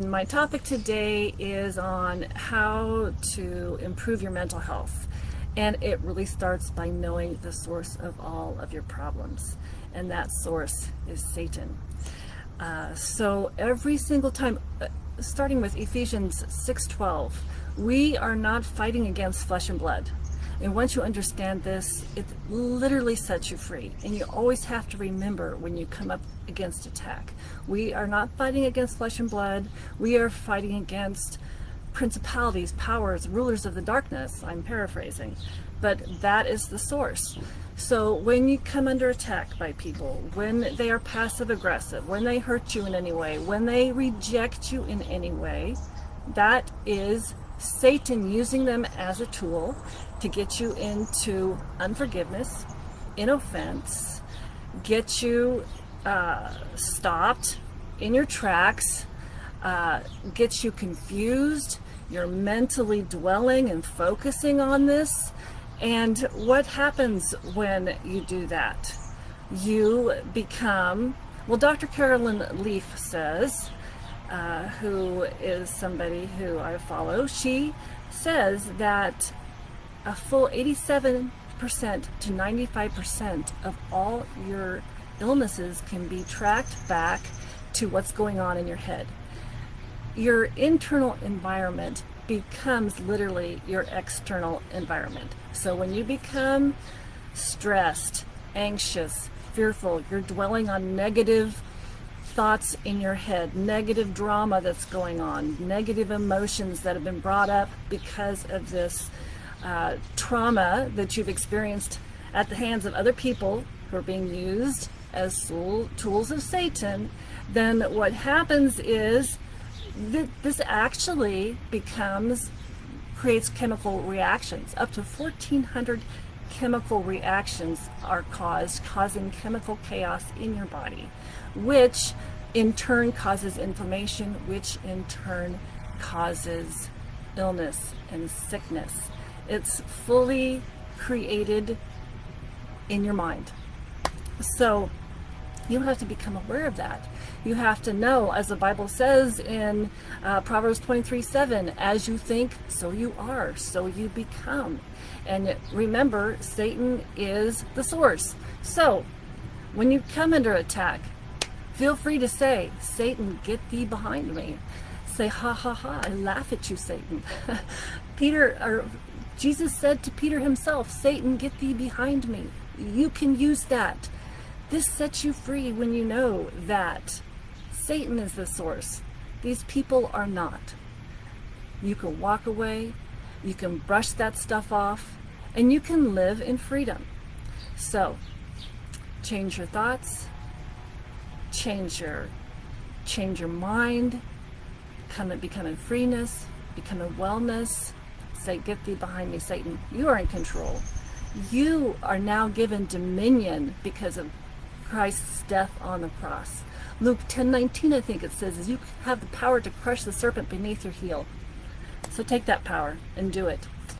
My topic today is on how to improve your mental health. And it really starts by knowing the source of all of your problems. And that source is Satan. Uh, so every single time, uh, starting with Ephesians 6.12, we are not fighting against flesh and blood. And once you understand this, it literally sets you free. And you always have to remember when you come up against attack. We are not fighting against flesh and blood. We are fighting against principalities, powers, rulers of the darkness. I'm paraphrasing. But that is the source. So when you come under attack by people, when they are passive aggressive, when they hurt you in any way, when they reject you in any way, that is Satan using them as a tool to get you into unforgiveness, in offense, get you uh, stopped in your tracks, uh, get you confused, you're mentally dwelling and focusing on this. And what happens when you do that? You become, well, Dr. Carolyn Leaf says, uh, who is somebody who I follow, she says that a full 87% to 95% of all your illnesses can be tracked back to what's going on in your head. Your internal environment becomes literally your external environment. So when you become stressed, anxious, fearful, you're dwelling on negative thoughts in your head, negative drama that's going on, negative emotions that have been brought up because of this uh, trauma that you've experienced at the hands of other people who are being used as tools of Satan, then what happens is that this actually becomes, creates chemical reactions. Up to 1,400 chemical reactions are caused, causing chemical chaos in your body, which in turn causes inflammation, which in turn causes illness and sickness. It's fully created in your mind. So you have to become aware of that. You have to know, as the Bible says in uh, Proverbs 23, 7, as you think, so you are, so you become. And remember, Satan is the source. So when you come under attack, feel free to say, Satan, get thee behind me. Say, ha, ha, ha, I laugh at you, Satan. Peter, or Jesus said to Peter himself, Satan, get thee behind me. You can use that. This sets you free when you know that Satan is the source. These people are not. You can walk away, you can brush that stuff off, and you can live in freedom. So, change your thoughts, change your, change your mind, come and become in freeness, become in wellness, say, get thee behind me, Satan. You are in control. You are now given dominion because of Christ's death on the cross. Luke 10:19, I think it says, is you have the power to crush the serpent beneath your heel. So take that power and do it.